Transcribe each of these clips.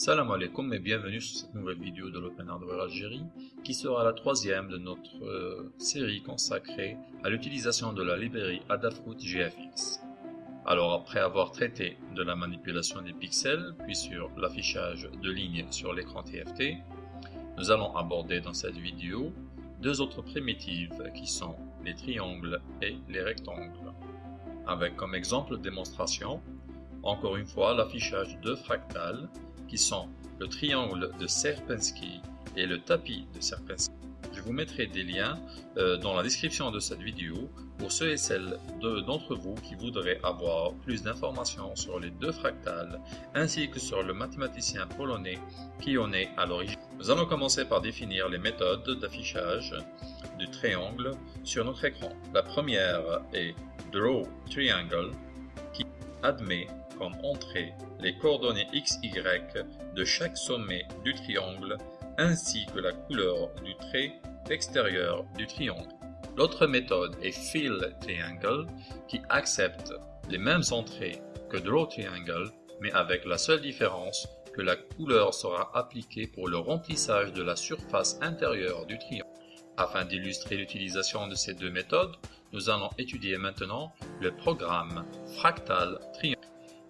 Salam alaikum et bienvenue sur cette nouvelle vidéo de l'Open Hardware Algérie qui sera la troisième de notre euh, série consacrée à l'utilisation de la librairie Adafruit GFX. Alors après avoir traité de la manipulation des pixels puis sur l'affichage de lignes sur l'écran TFT, nous allons aborder dans cette vidéo deux autres primitives qui sont les triangles et les rectangles. Avec comme exemple de démonstration, encore une fois l'affichage de fractales qui sont le triangle de Serpensky et le tapis de Serpensky. Je vous mettrai des liens euh, dans la description de cette vidéo pour ceux et celles d'entre vous qui voudraient avoir plus d'informations sur les deux fractales ainsi que sur le mathématicien polonais qui en est à l'origine. Nous allons commencer par définir les méthodes d'affichage du triangle sur notre écran. La première est Draw Triangle qui admet comme entrée les coordonnées x, y de chaque sommet du triangle ainsi que la couleur du trait extérieur du triangle. L'autre méthode est Fill Triangle qui accepte les mêmes entrées que Draw Triangle mais avec la seule différence que la couleur sera appliquée pour le remplissage de la surface intérieure du triangle. Afin d'illustrer l'utilisation de ces deux méthodes, nous allons étudier maintenant le programme Fractal Triangle.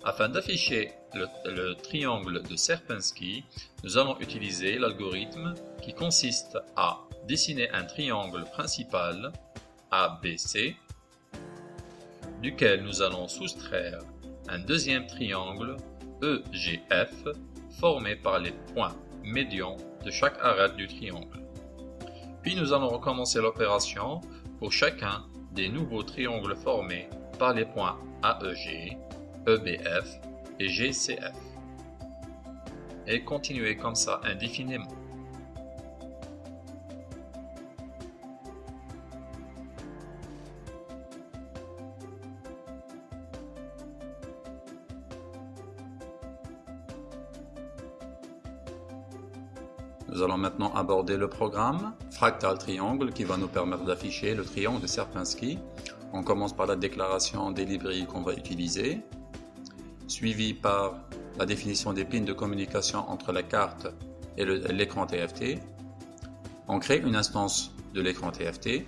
Afin d'afficher le, triangle de Serpensky, nous allons utiliser l'algorithme qui consiste à dessiner un triangle principal ABC, duquel nous allons soustraire un deuxième triangle EGF formé par les points médians de chaque arête du triangle. Puis nous allons recommencer l'opération pour chacun des nouveaux triangles formés par les points AEG EBF et GCF. Et continuer comme ça indéfiniment. Nous allons maintenant aborder le programme Fractal Triangle qui va nous permettre d'afficher le triangle de Serpensky. On commence par la déclaration des librairies qu'on va utiliser suivi par la définition des pins de communication entre la carte et l'écran TFT. On crée une instance de l'écran TFT.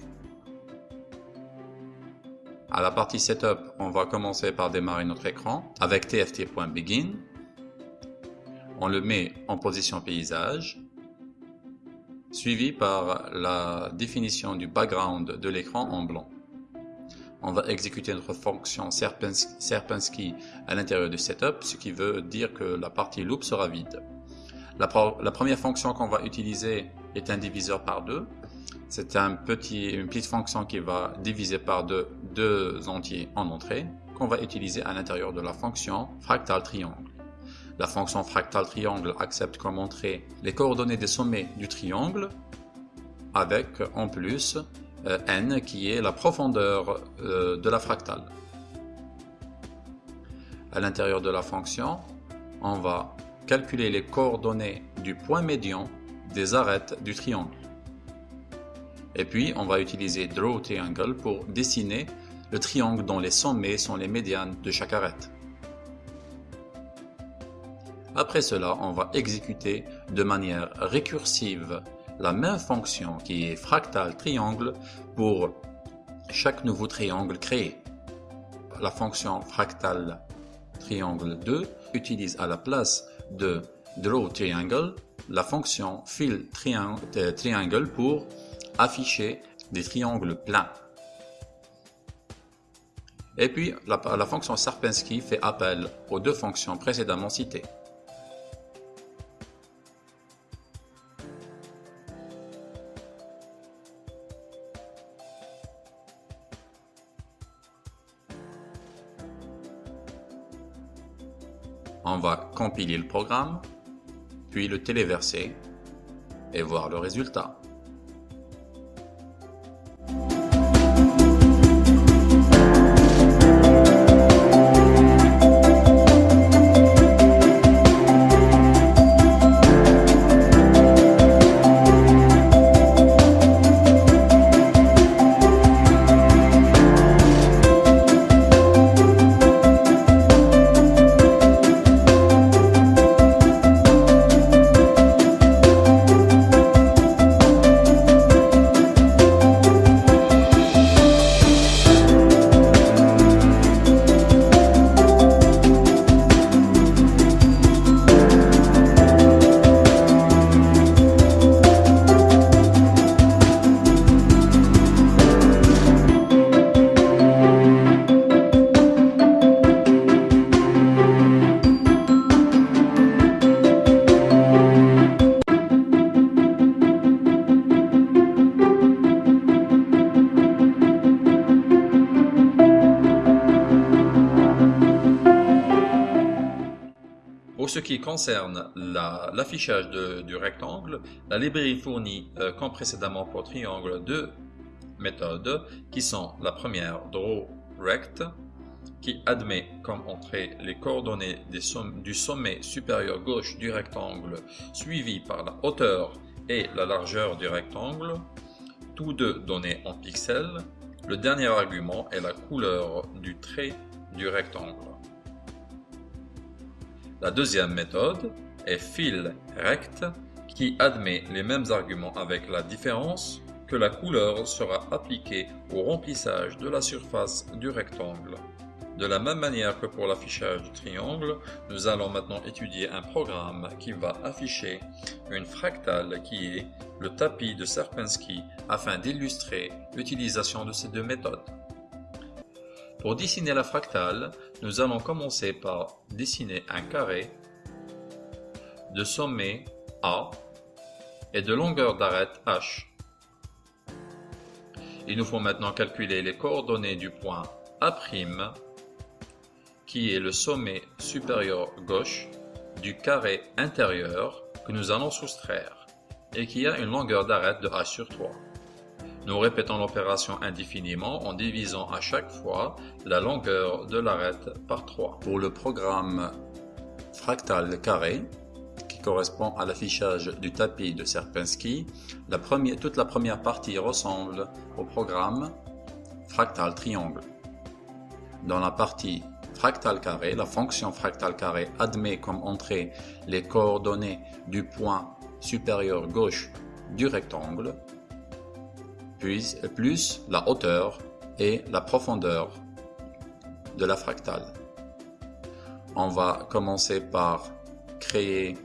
À la partie Setup, on va commencer par démarrer notre écran avec tft.begin. On le met en position paysage, suivi par la définition du background de l'écran en blanc on va exécuter notre fonction Serpensky à l'intérieur du setup, ce qui veut dire que la partie loop sera vide. La, première fonction qu'on va utiliser est un diviseur par deux. C'est une petite fonction qui va diviser par deux, deux entiers en entrée qu'on va utiliser à l'intérieur de la fonction fractal triangle. La fonction fractal triangle accepte comme entrée les coordonnées des sommets du triangle avec en plus euh, n qui est la profondeur euh, de la fractale. À l'intérieur de la fonction, on va calculer les coordonnées du point médian des arêtes du triangle. Et puis, on va utiliser Draw Triangle pour dessiner le triangle dont les sommets sont les médianes de chaque arête. Après cela, on va exécuter de manière récursive la même fonction qui est fractal triangle pour chaque nouveau triangle créé. La fonction fractal triangle 2 utilise à la place de draw triangle la fonction fill euh, triangle pour afficher des triangles pleins. Et puis la, fonction Serpensky fait appel aux deux fonctions précédemment citées. Compiler le programme, puis le téléverser et voir le résultat. Qui concerne l'affichage du rectangle, la librairie fournit, euh, comme précédemment pour triangle, deux méthodes qui sont la première drawRect qui admet comme entrée les coordonnées du sommet supérieur gauche du rectangle suivi par la hauteur et la largeur du rectangle, tous deux donnés en pixels. Le dernier argument est la couleur du trait du rectangle. La deuxième méthode est fill-rect qui admet les mêmes arguments avec la différence que la couleur sera appliquée au remplissage de la surface du rectangle. De la même manière que pour l'affichage du triangle, nous allons maintenant étudier un programme qui va afficher une fractale qui est le tapis de Sierpinski afin d'illustrer l'utilisation de ces deux méthodes. Pour dessiner la fractale, nous allons commencer par dessiner un carré de sommet A et de longueur d'arête H. Il nous faut maintenant calculer les coordonnées du point A' qui est le sommet supérieur gauche du carré intérieur que nous allons soustraire et qui a une longueur d'arête de h sur 3. Nous répétons l'opération indéfiniment en divisant à chaque fois la longueur de l'arête par 3. Pour le programme fractal carré, qui correspond à l'affichage du tapis de première, toute la première partie ressemble au programme fractal triangle. Dans la partie fractal carré, la fonction fractal carré admet comme entrée les coordonnées du point supérieur gauche du rectangle, plus la hauteur et la profondeur de la fractale. On va commencer par créer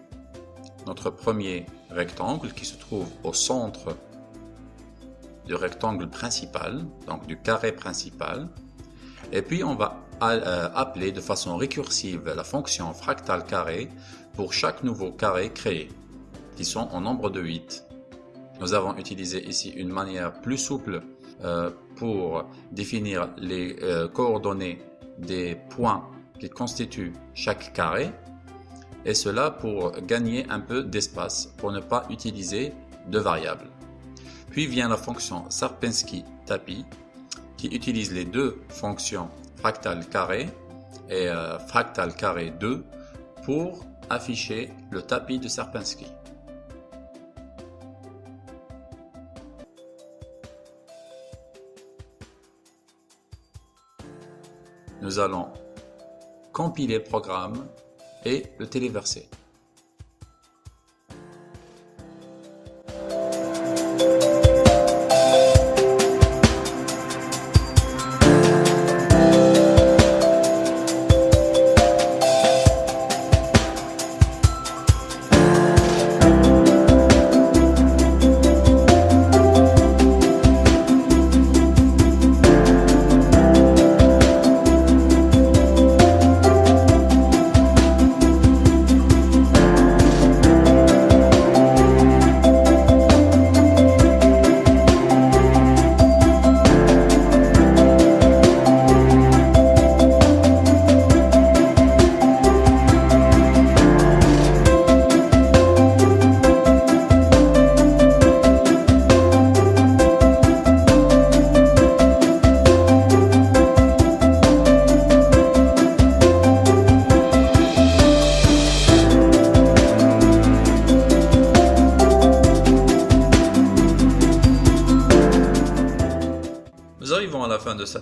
notre premier rectangle qui se trouve au centre du rectangle principal, donc du carré principal. Et puis on va euh, appeler de façon récursive la fonction fractal carré pour chaque nouveau carré créé, qui sont en nombre de 8. Nous avons utilisé ici une manière plus souple euh, pour définir les euh, coordonnées des points qui constituent chaque carré, et cela pour gagner un peu d'espace, pour ne pas utiliser de variables. Puis vient la fonction Sarpinski-Tapi, qui utilise les deux fonctions fractal carré et euh, fractal carré 2 pour afficher le tapis de Serpinski. Nous allons compiler le programme et le téléverser.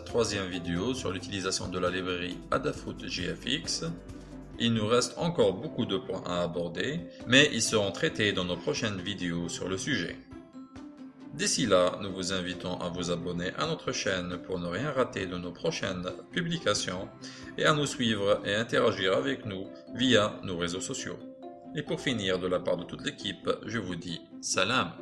Troisième vidéo sur l'utilisation de la librairie Adafruit GFX. Il nous reste encore beaucoup de points à aborder, mais ils seront traités dans nos prochaines vidéos sur le sujet. D'ici là, nous vous invitons à vous abonner à notre chaîne pour ne rien rater de nos prochaines publications et à nous suivre et interagir avec nous via nos réseaux sociaux. Et pour finir, de la part de toute l'équipe, je vous dis salam